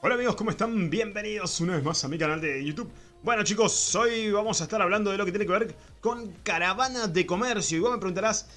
Hola amigos, ¿cómo están? Bienvenidos una vez más a mi canal de YouTube. Bueno chicos, hoy vamos a estar hablando de lo que tiene que ver con caravana de comercio. Y vos me preguntarás,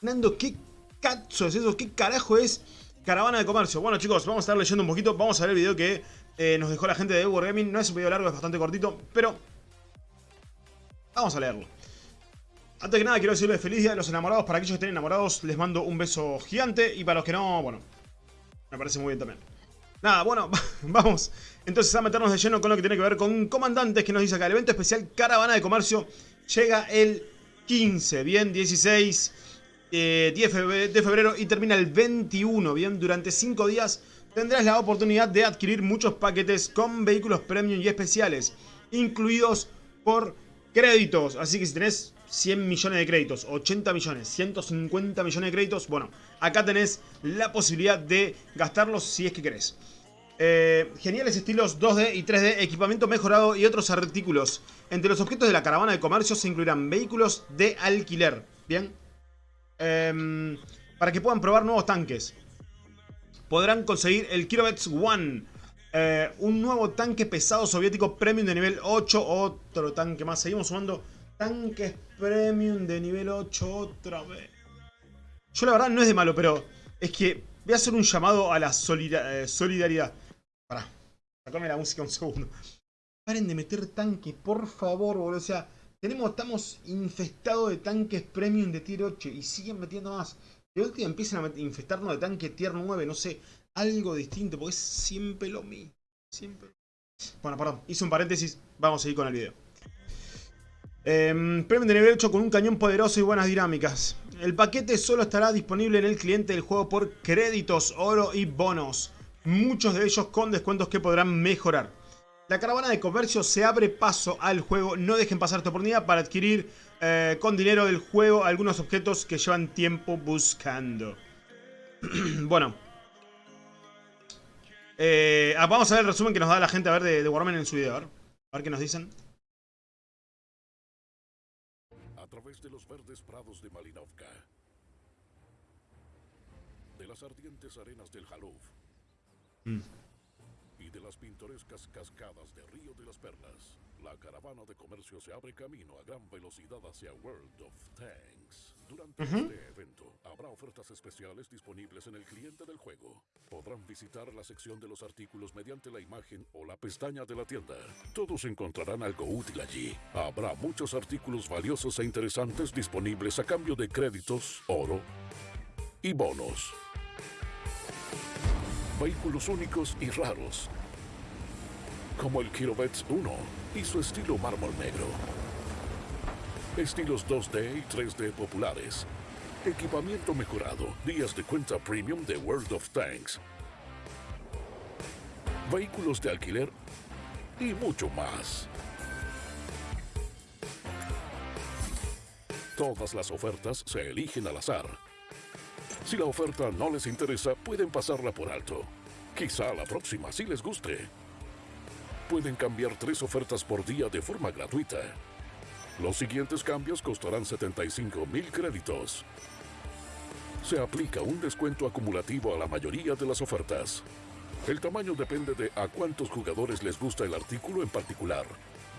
Nando, ¿qué cacho es eso? ¿Qué carajo es caravana de comercio? Bueno chicos, vamos a estar leyendo un poquito, vamos a ver el video que eh, nos dejó la gente de Wargaming. No es un video largo, es bastante cortito, pero vamos a leerlo. Antes que nada quiero decirles feliz día de los enamorados. Para aquellos que estén enamorados les mando un beso gigante. Y para los que no, bueno, me parece muy bien también. Nada, bueno, vamos entonces a meternos de lleno con lo que tiene que ver con comandantes que nos dice acá. El evento especial Caravana de Comercio llega el 15, bien, 16, 10 eh, de febrero y termina el 21, bien. Durante 5 días tendrás la oportunidad de adquirir muchos paquetes con vehículos premium y especiales, incluidos por créditos. Así que si tenés 100 millones de créditos, 80 millones, 150 millones de créditos, bueno, acá tenés la posibilidad de gastarlos si es que querés. Eh, geniales estilos 2D y 3D, equipamiento mejorado y otros artículos. Entre los objetos de la caravana de comercio se incluirán vehículos de alquiler. Bien. Em, para que puedan probar nuevos tanques. Podrán conseguir el Kirovets One. Eh, un nuevo tanque pesado soviético premium de nivel 8. Otro tanque más. Seguimos sumando tanques premium de nivel 8 otra vez. Yo la verdad no es de malo, pero es que voy a hacer un llamado a la eh, solidaridad. Pará, sacame la música un segundo. Paren de meter tanques, por favor, boludo. O sea, tenemos, estamos infestados de tanques premium de tier 8 y siguen metiendo más. De última empiezan a infestarnos de tanques tier 9, no sé, algo distinto, porque es siempre lo mismo. Bueno, perdón, hice un paréntesis, vamos a seguir con el video. Eh, premium de nivel 8 con un cañón poderoso y buenas dinámicas. El paquete solo estará disponible en el cliente del juego por créditos, oro y bonos. Muchos de ellos con descuentos que podrán mejorar. La caravana de comercio se abre paso al juego. No dejen pasar esta oportunidad para adquirir eh, con dinero del juego algunos objetos que llevan tiempo buscando. bueno. Eh, ah, vamos a ver el resumen que nos da la gente a ver de, de Warman en su video. A ver qué nos dicen. Través de los verdes prados de Malinovka, de las ardientes arenas del Jaluf mm. y de las pintorescas cascadas de Río de las Perlas, la caravana de comercio se abre camino a gran velocidad hacia World of Tanks. Durante este evento habrá ofertas especiales disponibles en el cliente del juego. Podrán visitar la sección de los artículos mediante la imagen o la pestaña de la tienda. Todos encontrarán algo útil allí. Habrá muchos artículos valiosos e interesantes disponibles a cambio de créditos, oro y bonos. Vehículos únicos y raros, como el Kirovets 1 y su estilo mármol negro. Estilos 2D y 3D populares. Equipamiento mejorado, días de cuenta premium de World of Tanks. Vehículos de alquiler y mucho más. Todas las ofertas se eligen al azar. Si la oferta no les interesa, pueden pasarla por alto. Quizá la próxima sí les guste pueden cambiar tres ofertas por día de forma gratuita. Los siguientes cambios costarán 75 mil créditos. Se aplica un descuento acumulativo a la mayoría de las ofertas. El tamaño depende de a cuántos jugadores les gusta el artículo en particular.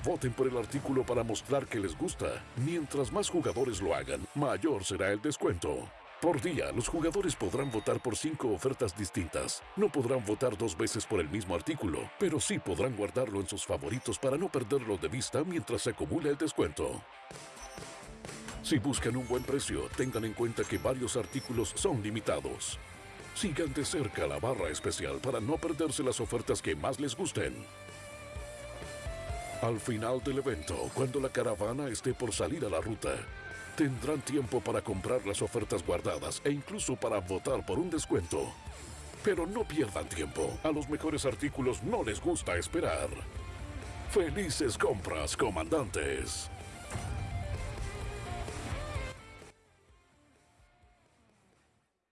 Voten por el artículo para mostrar que les gusta. Mientras más jugadores lo hagan, mayor será el descuento. Por día, los jugadores podrán votar por cinco ofertas distintas. No podrán votar dos veces por el mismo artículo, pero sí podrán guardarlo en sus favoritos para no perderlo de vista mientras se acumula el descuento. Si buscan un buen precio, tengan en cuenta que varios artículos son limitados. Sigan de cerca la barra especial para no perderse las ofertas que más les gusten. Al final del evento, cuando la caravana esté por salir a la ruta, Tendrán tiempo para comprar las ofertas guardadas e incluso para votar por un descuento. Pero no pierdan tiempo. A los mejores artículos no les gusta esperar. Felices compras, comandantes.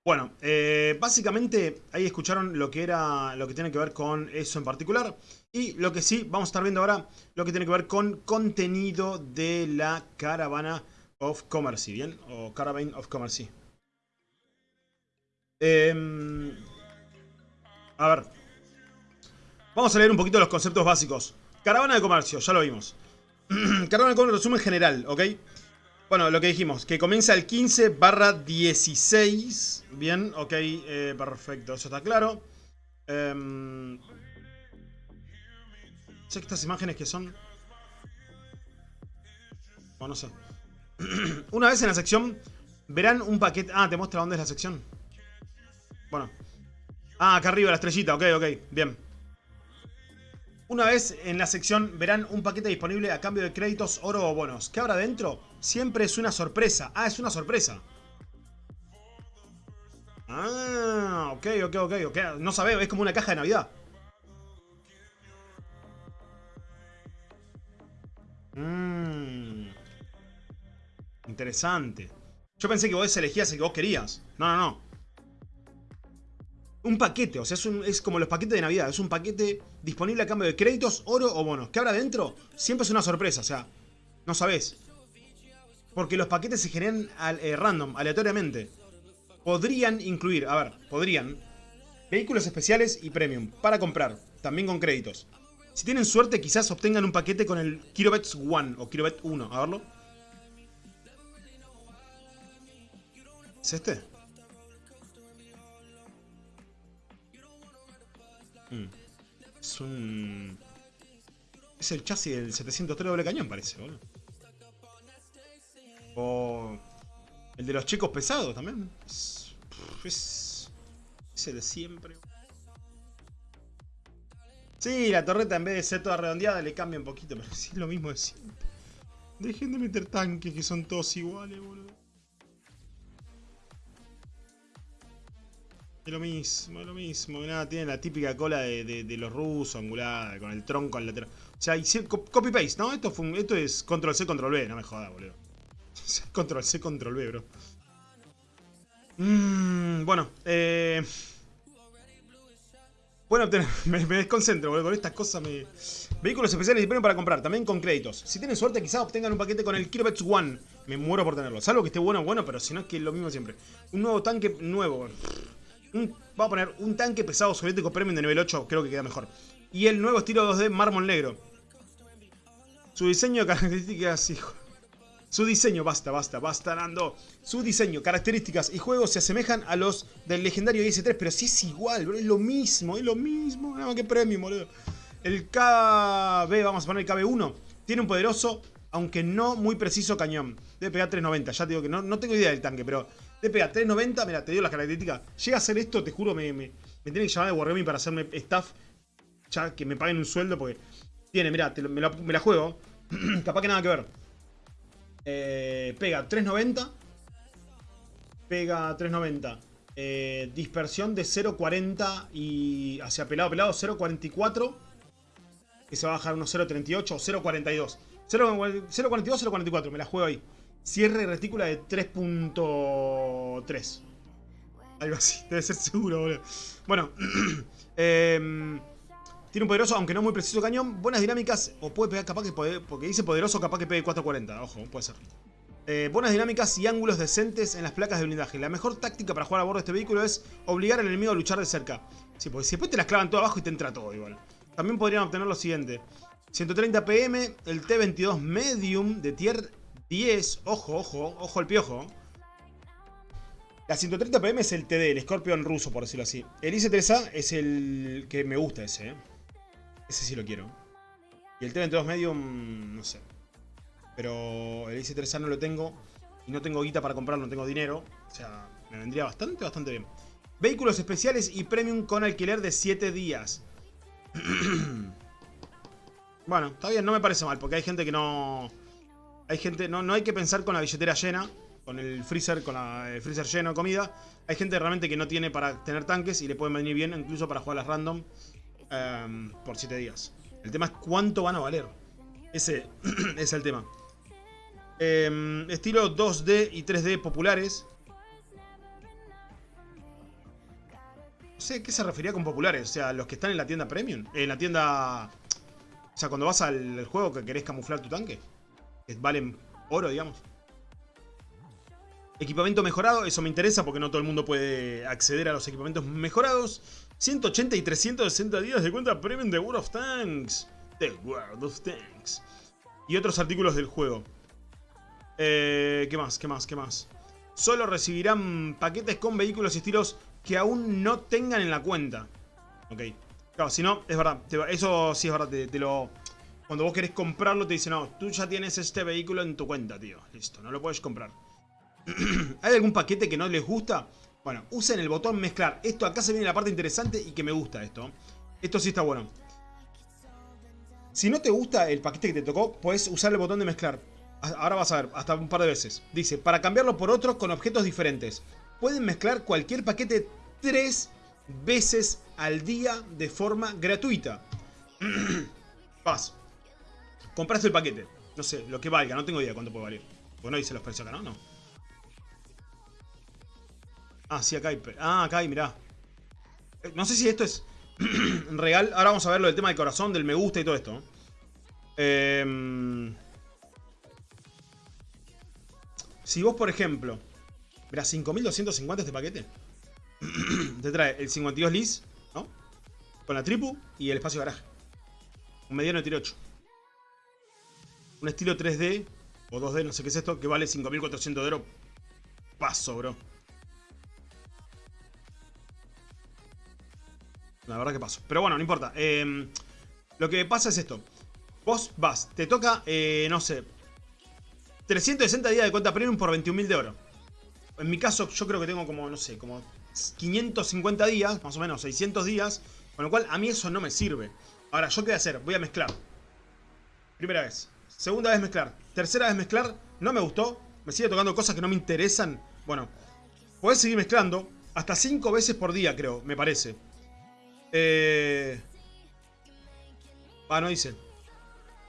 Bueno, eh, básicamente ahí escucharon lo que era lo que tiene que ver con eso en particular. Y lo que sí, vamos a estar viendo ahora lo que tiene que ver con contenido de la caravana of Commerce, ¿bien? O Caravan of Commerce. Eh, a ver. Vamos a leer un poquito los conceptos básicos. Caravana de comercio, ya lo vimos. Caravana de comercio, resumen general, ¿ok? Bueno, lo que dijimos, que comienza el 15 barra 16. Bien, ok, eh, perfecto, eso está claro. Eh, estas imágenes que son... Bueno, no sé. Una vez en la sección verán un paquete... Ah, te muestra dónde es la sección. Bueno. Ah, acá arriba la estrellita, ok, ok, bien. Una vez en la sección verán un paquete disponible a cambio de créditos, oro o bonos. ¿Qué habrá dentro? Siempre es una sorpresa. Ah, es una sorpresa. Ah, ok, ok, ok, ok. No sabemos, es como una caja de Navidad. Interesante. Yo pensé que vos elegías el que vos querías. No, no, no. Un paquete, o sea, es, como los paquetes de Navidad. Es un paquete disponible a cambio de créditos, oro o bonos. ¿Qué habrá dentro? Siempre es una sorpresa, o sea, no sabés. Porque los paquetes se generan eh, random, aleatoriamente. Podrían incluir, a ver, podrían, vehículos especiales y premium para comprar, también con créditos. Si tienen suerte, quizás obtengan un paquete con el Kilobets 1 o Kilobet 1. A verlo. ¿Es este? Mm. Es un... Es el chasis del 703 doble cañón, parece, boludo. O... El de los chicos pesados también. Es... Es... el de siempre. Sí, la torreta en vez de ser toda redondeada le cambia un poquito, pero sí es lo mismo de siempre. Dejen de meter tanques que son todos iguales, boludo. Es lo mismo, es lo mismo. Nada, tiene la típica cola de, los rusos, angulada, con el tronco al lateral. O sea, copy-paste, ¿no? Esto, es control-C, control-V, no me jodas, boludo. control-C, control-V, bro. Mm, bueno, eh... Bueno, me, me, desconcentro, boludo. Con estas cosas me... Vehículos especiales y para comprar, también con créditos. Si tienen suerte, quizás obtengan un paquete con el Kilobets One. Me muero por tenerlo. Salvo que esté bueno, bueno, pero si no es que es lo mismo siempre. Un nuevo tanque nuevo vamos a poner un tanque pesado soviético premium de nivel 8, creo que queda mejor. Y el nuevo estilo 2D mármol negro. Su diseño, características y... Su diseño, basta, basta, basta, Nando. Su diseño, características y juegos se asemejan a los del legendario IS-3, pero sí es igual, bro, es lo mismo, es lo mismo. Qué premium, boludo. El KB, vamos a poner el KB1, tiene un poderoso, aunque no muy preciso cañón. Debe pegar 390, ya te digo que no, no tengo idea del tanque, pero te pega 3.90, mira, te dio las características. Llega a hacer esto, te juro, me, me, me tiene que llamar de Wargaming para hacerme staff. Ya que me paguen un sueldo porque tiene, mira, me, la, juego. Capaz que nada que ver. Eh, pega 3.90. Pega 3.90. Eh, dispersión de 0.40 y hacia pelado pelado 0.44. Que se va a bajar unos 0.38 o 0.42. 0.42, 0.44, me la juego ahí. Cierre retícula de 3.3. Algo así, debe ser seguro, boludo. Bueno, em, tiene un poderoso, aunque no muy preciso cañón. Buenas dinámicas, o puede pegar capaz que, porque dice poderoso, capaz que pegue 440. Ojo, puede ser. Eh, buenas dinámicas y ángulos decentes en las placas de blindaje. La mejor táctica para jugar a bordo de este vehículo es obligar al enemigo a luchar de cerca. Sí, porque si después te las clavan todo abajo y te entra todo igual. También podrían obtener lo siguiente. 130 PM, el T-22 Medium de tier 10, ojo, ojo, ojo al piojo. La 130 PM es el TD, el Scorpion ruso, por decirlo así. El IC-3A es el que me gusta ese, ¿eh? Ese sí lo quiero. Y el T-22 Medium, no sé. Pero el IC-3A no lo tengo. Y no tengo guita para comprarlo, no tengo dinero. O sea, me vendría bastante, bastante bien. Vehículos especiales y premium con alquiler de 7 días. bueno, está bien, no me parece mal, porque hay gente que no... Hay gente, no, no hay que pensar con la billetera llena, con el freezer, con el freezer lleno de comida. Hay gente realmente que no tiene para tener tanques y le pueden venir bien incluso para jugar las random em, por 7 días. El tema es cuánto van a valer. Ese es el tema. Em, estilo 2D y 3D populares. No sé qué se refería con populares. O sea, los que están en la tienda premium. En la tienda... O sea, cuando vas al juego que querés camuflar tu tanque valen oro, digamos. Equipamiento mejorado, eso me interesa porque no todo el mundo puede acceder a los equipamientos mejorados. 180 y 360 días de cuenta premium de World of Tanks. The World of Tanks. Y otros artículos del juego. Eh, ¿Qué más? ¿Qué más? ¿Qué más? Solo recibirán paquetes con vehículos y estilos que aún no tengan en la cuenta. Ok. Claro, si no, es verdad. Eso sí es verdad. Te, lo... Cuando vos querés comprarlo te dicen, no, tú ya tienes este vehículo en tu cuenta, tío. Listo, no lo puedes comprar. ¿Hay algún paquete que no les gusta? Bueno, usen el botón mezclar. Esto acá se viene la parte interesante y que me gusta esto. Esto sí está bueno. Si no te gusta el paquete que te tocó, puedes usar el botón de mezclar. Ahora vas a ver, hasta un par de veces. Dice, para cambiarlo por otro con objetos diferentes. Pueden mezclar cualquier paquete tres veces al día de forma gratuita. Vas. Compraste el paquete. No sé, lo que valga, no tengo idea cuánto puede valer. Bueno, dice los precios acá, ¿no? No. Ah, sí, acá hay... Ah, acá hay, mirá. Eh, no sé si esto es real. Ahora vamos a ver lo del tema del corazón, del me gusta y todo esto. Eh... Si vos, por ejemplo... Mirá, 5250 este paquete. Te trae el 52 lis, ¿no? Con la tripu y el espacio garaje. Un mediano de tiro 8. Un estilo 3D o 2D, no sé qué es esto, que vale 5400 de oro. Paso, bro. La verdad que paso. Pero bueno, no importa. Em, lo que pasa es esto. Vos vas, te toca, eh, no sé, 360 días de cuenta premium por 21.000 de oro. En mi caso, yo creo que tengo como, no sé, como 550 días, más o menos 600 días. Con lo cual, a mí eso no me sirve. Ahora, ¿yo qué voy a hacer? Voy a mezclar. Primera vez. Segunda vez mezclar. Tercera vez mezclar. No me gustó. Me sigue tocando cosas que no me interesan. Bueno, podés seguir mezclando. Hasta 5 veces por día, creo, me parece. Eh... Ah, no dice.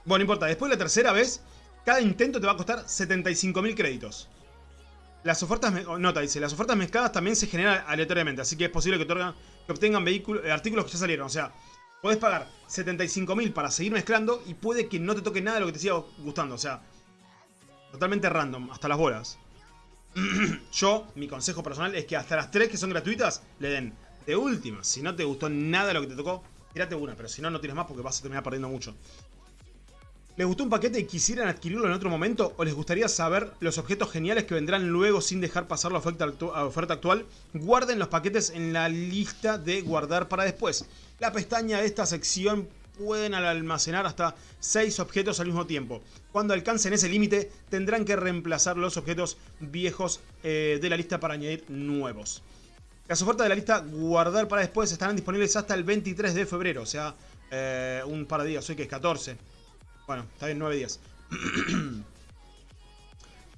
Bueno, no importa. Después de la tercera vez, cada intento te va a costar 75.000 créditos. Las ofertas, nota, dice, las ofertas mezcladas también se generan aleatoriamente, así que es posible que, que obtengan vehículos, eh, artículos que ya salieron. O sea, podés pagar 75.000 para seguir mezclando y puede que no te toque nada de lo que te siga gustando. O sea, totalmente random, hasta las bolas. Yo, mi consejo personal es que hasta las 3 que son gratuitas, le den de última. Si no te gustó nada de lo que te tocó, tírate una, pero si no, no tienes más porque vas a terminar perdiendo mucho. ¿Les gustó un paquete y quisieran adquirirlo en otro momento? ¿O les gustaría saber los objetos geniales que vendrán luego sin dejar pasar la oferta, actual? Guarden los paquetes en la lista de guardar para después. La pestaña de esta sección pueden almacenar hasta 6 objetos al mismo tiempo. Cuando alcancen ese límite tendrán que reemplazar los objetos viejos eh, de la lista para añadir nuevos. Las ofertas de la lista guardar para después estarán disponibles hasta el 23 de febrero, o sea, eh, un par de días, hoy que es 14. Bueno, está bien, 9 días.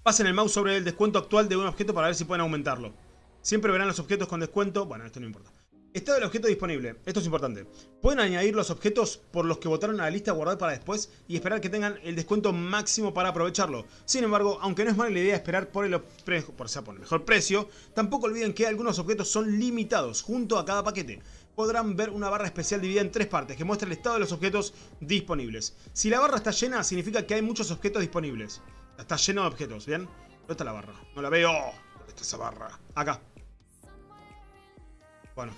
Pasen el mouse sobre el descuento actual de un objeto para ver si pueden aumentarlo. Siempre verán los objetos con descuento. Bueno, esto no importa. Estado del objeto disponible. Esto es importante. Pueden añadir los objetos por los que votaron a la lista guardar para después y esperar que tengan el descuento máximo para aprovecharlo. Sin embargo, aunque no es mala la idea esperar por el, por, por el mejor precio, tampoco olviden que algunos objetos son limitados junto a cada paquete podrán ver una barra especial dividida en tres partes que muestra el estado de los objetos disponibles. Si la barra está llena, significa que hay muchos objetos disponibles. Está lleno de objetos, ¿bien? ¿Dónde está la barra? No la veo. ¿Dónde está esa barra? Acá. Bueno.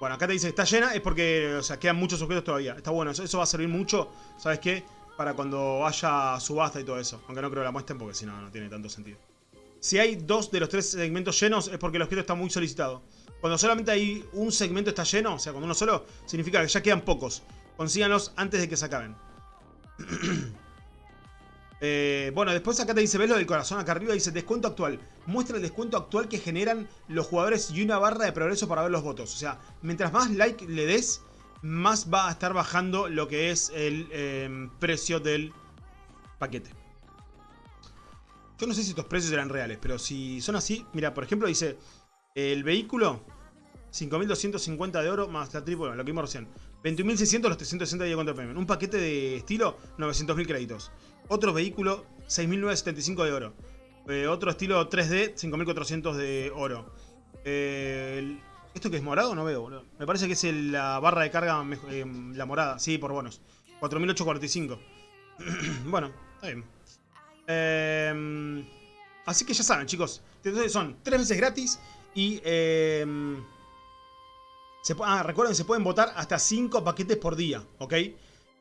Bueno, acá te dice que está llena, es porque, o sea, quedan muchos objetos todavía. Está bueno, eso, va a servir mucho, ¿sabes qué? Para cuando haya subasta y todo eso. Aunque no creo que la muestren porque si no, no tiene tanto sentido. Si hay dos de los tres segmentos llenos, es porque el objeto está muy solicitado. Cuando solamente hay un segmento está lleno, o sea, cuando uno solo, significa que ya quedan pocos. Consíganlos antes de que se acaben. Eh, bueno, después acá te dice, ¿ves lo del corazón? Acá arriba dice descuento actual. Muestra el descuento actual que generan los jugadores y una barra de progreso para ver los votos. O sea, mientras más like le des, más va a estar bajando lo que es el em, precio del paquete. Yo no sé si estos precios eran reales, pero si son así, mira, por ejemplo dice, el vehículo 5.250 de oro más la triple, lo que vimos recién. 21.600 los 360 de contra premium. Un paquete de estilo, 900.000 créditos. Otro vehículo, 6.975 de oro. Eh, otro estilo 3D, 5.400 de oro. Eh, ¿Esto que es morado? No veo, Me parece que es la barra de carga, eh, la morada. Sí, por bonos. 4.845. bueno, está bien. Así que ya saben, chicos. Entonces son 3 veces gratis y... Se, ah, recuerden, se pueden votar hasta 5 paquetes por día, ¿ok?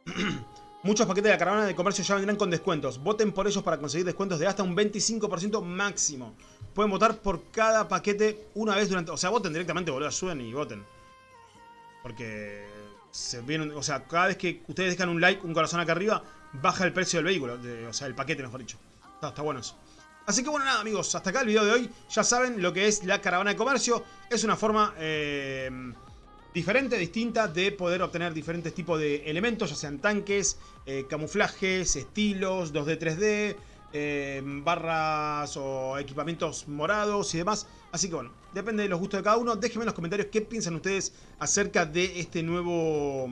Muchos paquetes de la caravana de comercio ya vendrán con descuentos. Voten por ellos para conseguir descuentos de hasta un 25% máximo. Pueden votar por cada paquete una vez durante... O sea, voten directamente, boludo, suben y voten. Porque se vienen, o sea, cada vez que ustedes dejan un like, un corazón acá arriba, baja el precio del vehículo, o sea, el paquete mejor dicho. Está, bueno eso. Así que bueno, nada amigos, hasta acá el video de hoy. Ya saben lo que es la caravana de comercio. Es una forma eh, diferente, distinta de poder obtener diferentes tipos de elementos, ya sean tanques, eh, camuflajes, estilos, 2D, 3D, eh, barras o equipamientos morados y demás. Así que bueno, depende de los gustos de cada uno. Déjenme en los comentarios qué piensan ustedes acerca de este nuevo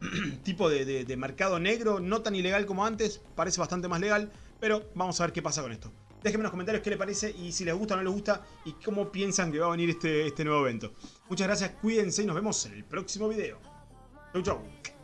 tipo de, de mercado negro. No tan ilegal como antes, parece bastante más legal. Pero vamos a ver qué pasa con esto. Déjenme en los comentarios qué les parece y si les gusta o no les gusta y cómo piensan que va a venir este, este nuevo evento. Muchas gracias, cuídense y nos vemos en el próximo video. Chau chau.